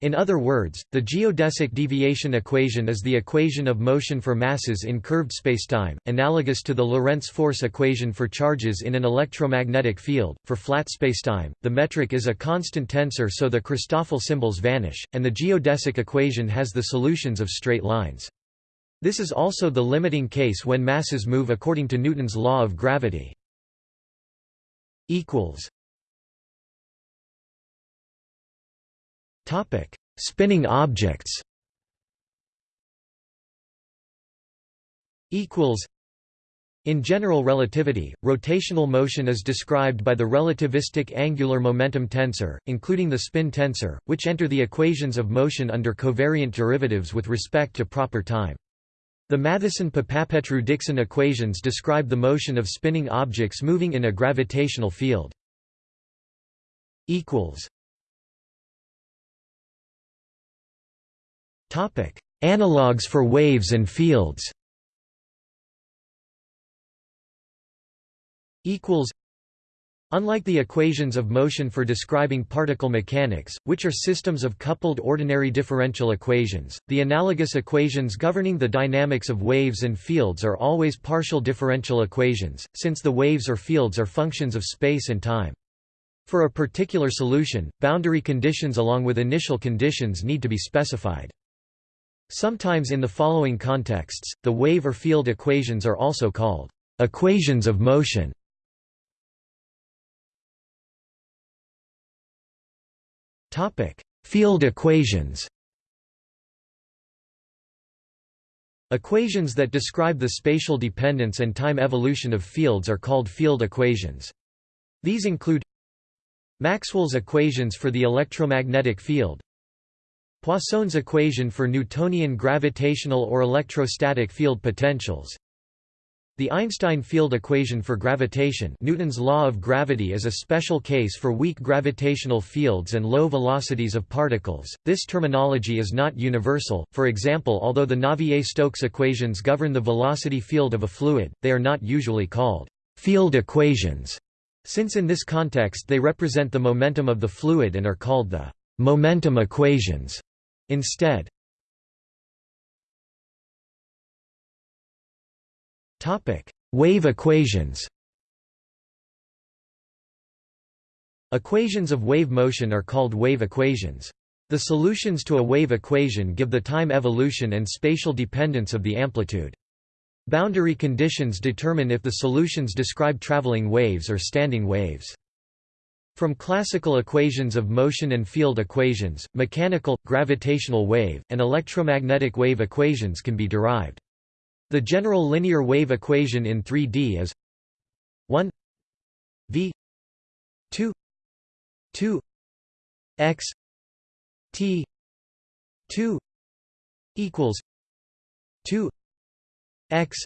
in other words, the geodesic deviation equation is the equation of motion for masses in curved spacetime, analogous to the Lorentz force equation for charges in an electromagnetic field. For flat spacetime, the metric is a constant tensor so the Christoffel symbols vanish, and the geodesic equation has the solutions of straight lines. This is also the limiting case when masses move according to Newton's law of gravity. equals Topic: Spinning objects. Equals. In general relativity, rotational motion is described by the relativistic angular momentum tensor, including the spin tensor, which enter the equations of motion under covariant derivatives with respect to proper time. The Mathisson-Papapetrou-Dixon equations describe the motion of spinning objects moving in a gravitational field. Analogues for waves and fields. Unlike the equations of motion for describing particle mechanics, which are systems of coupled ordinary differential equations, the analogous equations governing the dynamics of waves and fields are always partial differential equations, since the waves or fields are functions of space and time. For a particular solution, boundary conditions along with initial conditions need to be specified. Sometimes in the following contexts, the wave or field equations are also called equations of motion. Topic: Field equations. Equations that describe the spatial dependence and time evolution of fields are called field equations. These include Maxwell's equations for the electromagnetic field, Poisson's equation for Newtonian gravitational or electrostatic field potentials The Einstein field equation for gravitation Newton's law of gravity is a special case for weak gravitational fields and low velocities of particles. This terminology is not universal, for example although the Navier-Stokes equations govern the velocity field of a fluid, they are not usually called field equations, since in this context they represent the momentum of the fluid and are called the momentum equations instead. Wave equations. Equations of wave motion are called wave equations. The solutions to a wave equation give the time evolution and spatial dependence of the amplitude. Boundary conditions determine if the solutions describe traveling waves or standing waves. From classical equations of motion and field equations, mechanical, gravitational wave, and electromagnetic wave equations can be derived. The general linear wave equation in 3D is 1 v 2 2 x t 2 equals 2 x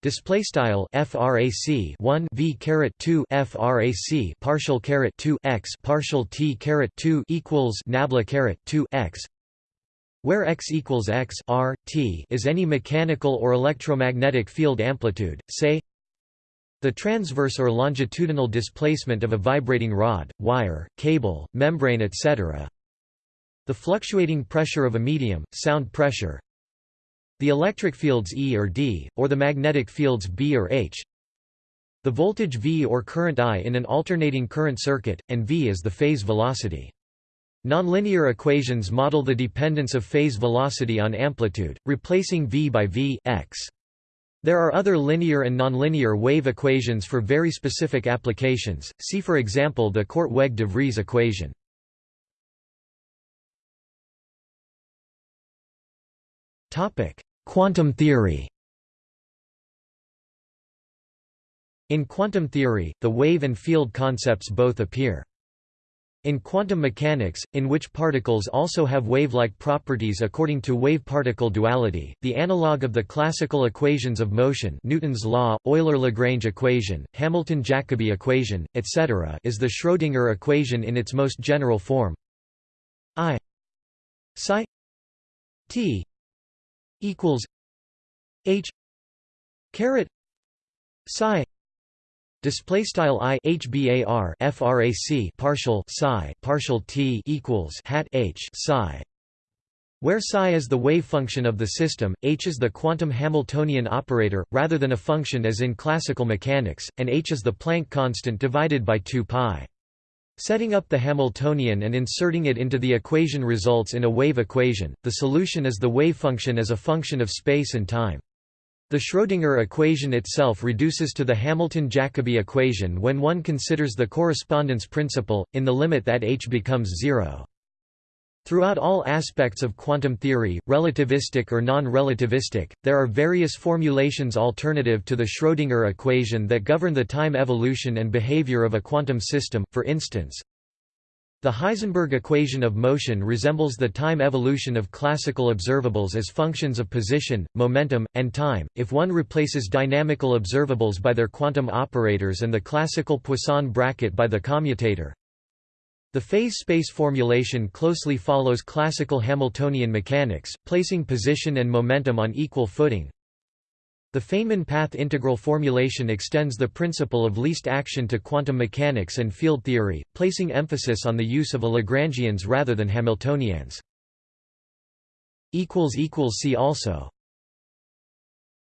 Display style frac 1 v caret 2 frac partial caret 2 x partial t caret 2 equals nabla caret 2 x where x equals x r, t is any mechanical or electromagnetic field amplitude, say the transverse or longitudinal displacement of a vibrating rod, wire, cable, membrane etc. the fluctuating pressure of a medium, sound pressure the electric fields E or D, or the magnetic fields B or H the voltage V or current I in an alternating current circuit, and V is the phase velocity. Nonlinear equations model the dependence of phase velocity on amplitude, replacing v by v x. There are other linear and nonlinear wave equations for very specific applications, see for example the Korteweg-de Vries equation. Quantum theory In quantum theory, the wave and field concepts both appear. In quantum mechanics, in which particles also have wave-like properties according to wave-particle duality, the analog of the classical equations of motion Newton's law, Euler-Lagrange equation, Hamilton-Jacobi equation, etc. is the Schrödinger equation in its most general form I psi t equals h caret psi Display style i frac partial psi partial t equals hat h psi, where psi is the wave function of the system, h is the quantum Hamiltonian operator, rather than a function as in classical mechanics, and h is the Planck constant divided by 2 pi. Setting up the Hamiltonian and inserting it into the equation results in a wave equation. The solution is the wave function as a function of space and time. The Schrödinger equation itself reduces to the Hamilton-Jacobi equation when one considers the correspondence principle, in the limit that h becomes zero. Throughout all aspects of quantum theory, relativistic or non-relativistic, there are various formulations alternative to the Schrödinger equation that govern the time evolution and behavior of a quantum system, for instance, the Heisenberg equation of motion resembles the time evolution of classical observables as functions of position, momentum, and time, if one replaces dynamical observables by their quantum operators and the classical Poisson bracket by the commutator. The phase space formulation closely follows classical Hamiltonian mechanics, placing position and momentum on equal footing, the Feynman path integral formulation extends the principle of least action to quantum mechanics and field theory, placing emphasis on the use of a Lagrangians rather than Hamiltonians. See also